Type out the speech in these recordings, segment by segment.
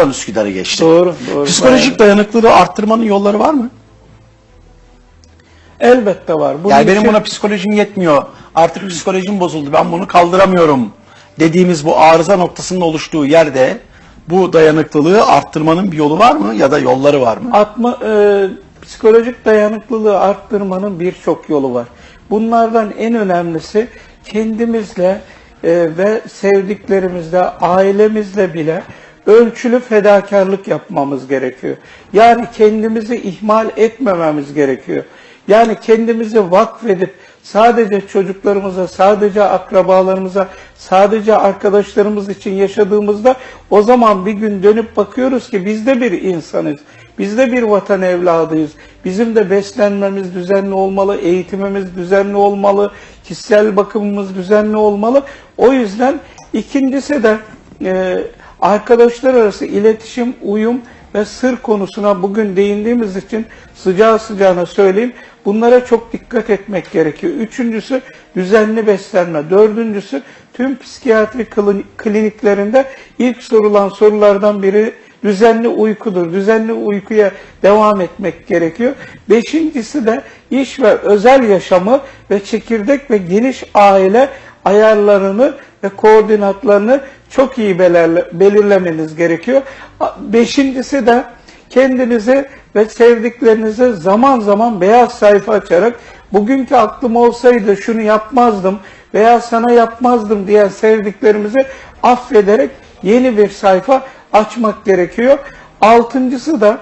Oradan Üsküdar'a geçti. Doğru, doğru. Psikolojik dayanıklılığı arttırmanın yolları var mı? Elbette var. Bunun Yani benim için- buna psikolojim yetmiyor. Artık psikolojim bozuldu. Ben bunu kaldıramıyorum. Dediğimiz bu arıza noktasının oluştuğu yerde bu dayanıklılığı arttırmanın bir yolu var mı ya da yolları var mı? Atma, e, psikolojik dayanıklılığı arttırmanın birçok yolu var. Bunlardan en önemlisi kendimizle e, ve sevdiklerimizle, ailemizle bile ölçülü fedakarlık yapmamız gerekiyor. Yani kendimizi ihmal etmememiz gerekiyor. Yani kendimizi vakfedip sadece çocuklarımıza, sadece akrabalarımıza, sadece arkadaşlarımız için yaşadığımızda o zaman bir gün dönüp bakıyoruz ki biz de bir insanız. Biz de bir vatan evladıyız. Bizim de beslenmemiz düzenli olmalı, eğitimimiz düzenli olmalı, kişisel bakımımız düzenli olmalı. O yüzden ikincisi de e, arkadaşlar arası iletişim, uyum ve sır konusuna bugün değindiğimiz için sıcağı sıcağına söyleyeyim. Bunlara çok dikkat etmek gerekiyor. Üçüncüsü düzenli beslenme. Dördüncüsü tüm psikiyatri klini- kliniklerinde ilk sorulan sorulardan biri düzenli uykudur. Düzenli uykuya devam etmek gerekiyor. Beşincisi de iş ve özel yaşamı ve çekirdek ve geniş aile ayarlarını ve koordinatlarını çok iyi belirle- belirlemeniz gerekiyor. Beşincisi de kendinizi ve sevdiklerinize zaman zaman beyaz sayfa açarak bugünkü aklım olsaydı şunu yapmazdım veya sana yapmazdım diyen sevdiklerimizi affederek yeni bir sayfa açmak gerekiyor. Altıncısı da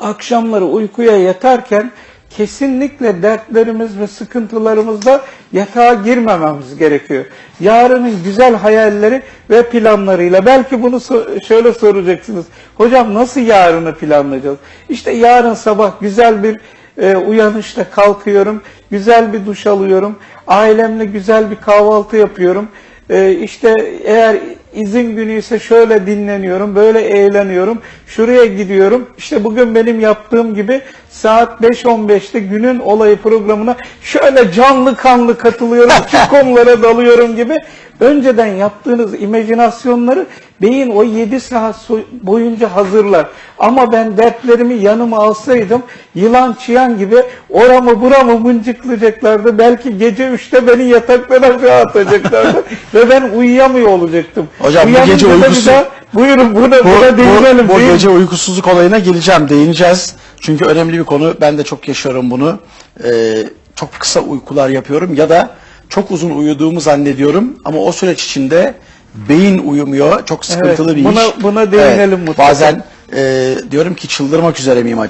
akşamları uykuya yatarken kesinlikle dertlerimiz ve sıkıntılarımızda yatağa girmememiz gerekiyor. Yarının güzel hayalleri ve planlarıyla belki bunu so- şöyle soracaksınız. Hocam nasıl yarını planlayacağız? İşte yarın sabah güzel bir e, uyanışta kalkıyorum, güzel bir duş alıyorum, ailemle güzel bir kahvaltı yapıyorum. Ee, işte eğer izin günü ise şöyle dinleniyorum, böyle eğleniyorum, şuraya gidiyorum. İşte bugün benim yaptığım gibi saat 5.15'te günün olayı programına şöyle canlı kanlı katılıyorum, şu konulara dalıyorum gibi. Önceden yaptığınız imajinasyonları beyin o 7 saat boyunca hazırlar. Ama ben dertlerimi yanıma alsaydım yılan çıyan gibi oramı buramı mıncıklayacaklardı. Belki gece 3'te beni yataktan aşağı atacaklardı ve ben uyuyamıyor olacaktım. Hocam bu gece da bir uykusu- daha, buyurun buna, Bu, buna değinelim. bu, bu gece uykusuzluk olayına geleceğim, değineceğiz. Çünkü önemli bir konu. Ben de çok yaşıyorum bunu. Ee, çok kısa uykular yapıyorum ya da çok uzun uyuduğumu zannediyorum ama o süreç içinde beyin uyumuyor. Çok sıkıntılı Evet, bir buna- iş. buna değinelim mutlaka. Bazen e, diyorum ki çıldırmak üzere miyim acaba?